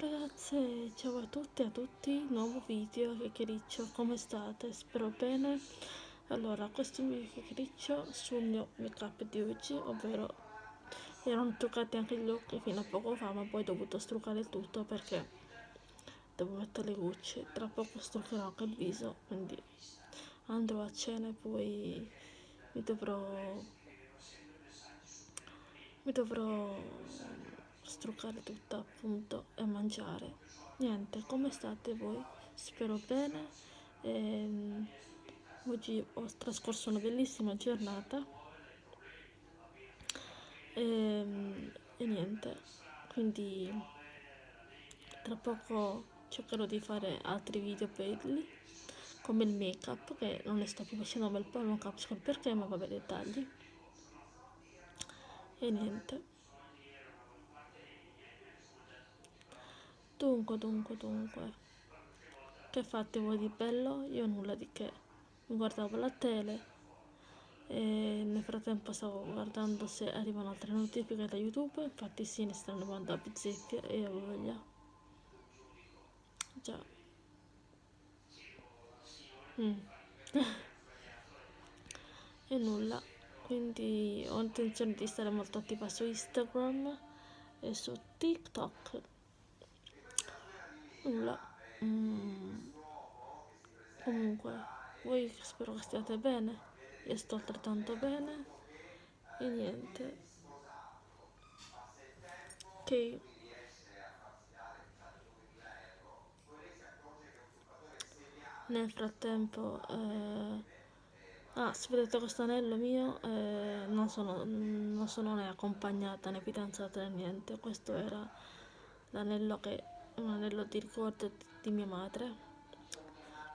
ragazze, ciao a tutti e a tutti, nuovo video chiacchiericcio, come state? Spero bene. Allora, questo è il mio chiacchiericcio sul mio make up di oggi, ovvero erano truccati anche gli occhi fino a poco fa, ma poi ho dovuto struccare tutto perché devo mettere le gocce. Tra poco struccherò anche il viso, quindi andrò a cena e poi mi dovrò mi dovrò struccare tutta appunto e mangiare. Niente come state voi? Spero bene. E, ehm, oggi ho trascorso una bellissima giornata. E, ehm, e niente quindi tra poco cercherò di fare altri video belli come il make up che non ne sto più facendo po' non capisco il perché ma vabbè dettagli. E niente Dunque, dunque, dunque. Che fate voi di bello? Io nulla di che. Mi guardavo la tele e nel frattempo stavo guardando se arrivano altre notifiche da YouTube. Infatti sì, ne stanno arrivando a bizzeffe e ho voglia. Già. Mm. e nulla. Quindi ho intenzione di stare molto attiva su Instagram e su TikTok nulla. Mm. comunque voi spero che stiate bene. Io sto altrettanto bene. E niente. Ok. Nel frattempo eh, ah se vedete questo anello mio eh, non sono non sono né accompagnata né fidanzata né niente. Questo era l'anello che un anello di ricordo di mia madre.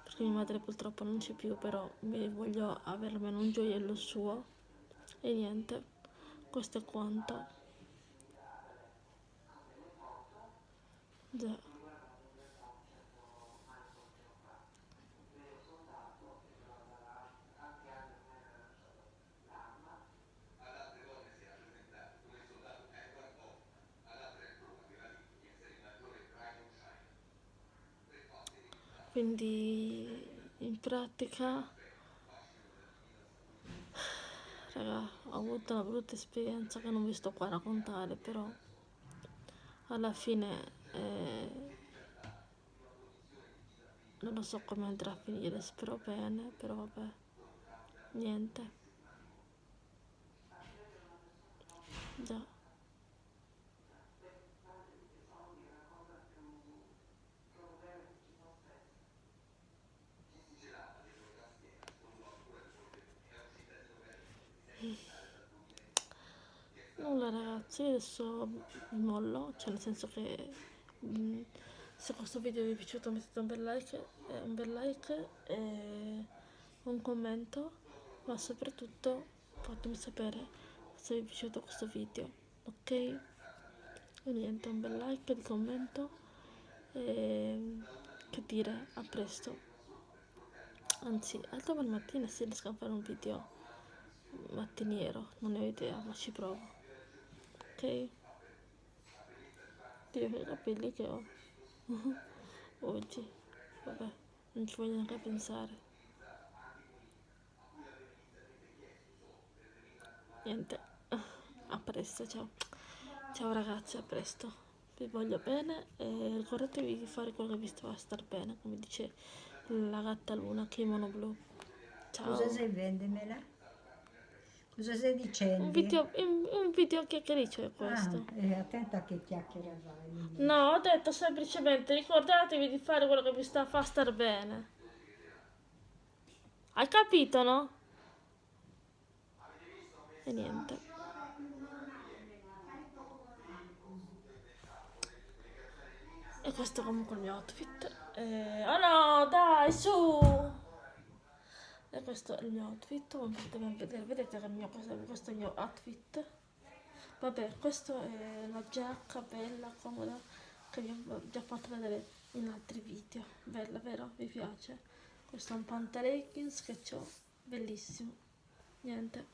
Perché mia madre purtroppo non c'è più però voglio avere almeno un gioiello suo. E niente questo è quanto. Già quindi in pratica raga ho avuto una brutta esperienza che non vi sto qua a raccontare però alla fine eh, non lo so come andrà a finire spero bene però vabbè niente. Già nulla ragazzi adesso mollo cioè nel senso che mh, mm, se questo video vi è piaciuto mettete un bel like, eh, un bel like e un commento ma soprattutto fatemi sapere se vi è piaciuto questo video ok? E niente un bel like un commento e che dire a presto. Anzi al domani mattina si riesco a fare un video mattiniero non ne ho idea ma ci provo ok. Dio che capelli che ho. Oggi. Vabbè non ci voglio neanche pensare. Niente. A presto ciao. Ciao ragazzi a presto. Vi voglio bene e ricordatevi di fare quello che vi fa star bene come dice la gatta luna kimono blu. Ciao. Cosa sei vendemela Cosa stai dicendo? Un video, un, un video chiacchiericcio è questo. Ah, eh, attenta a che chiacchiera vai. No, ho detto semplicemente ricordatevi di fare quello che vi sta a far star bene. Hai capito, no? E niente. E questo è comunque il mio outfit. Eh, oh no, dai, su! E questo è il mio outfit come potete vedere. Vedete che mio, questo, questo è il mio outfit. Vabbè questa è la giacca bella comoda che vi ho già fatto vedere in altri video. Bella vero? Vi piace? Questo è un pantaleggings che ho bellissimo. Niente.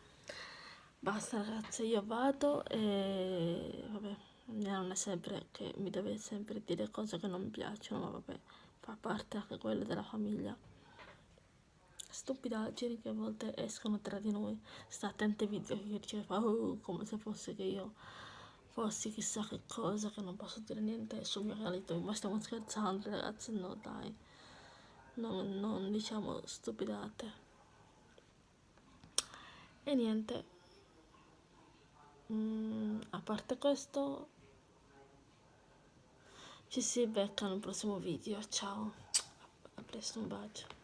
Basta ragazzi io vado e vabbè non è sempre che mi deve sempre dire cose che non mi piacciono, ma vabbè, fa parte anche quella della famiglia. Stupidaggini che a volte escono tra di noi. Sta attenti ai video che dice fa oh, come se fosse che io fossi chissà che cosa, che non posso dire niente sul mio reality, ma stiamo scherzando ragazzi, no dai, non, non diciamo stupidate. E niente, mm, a parte questo, ci si becca nel prossimo video, ciao, a presto, un bacio.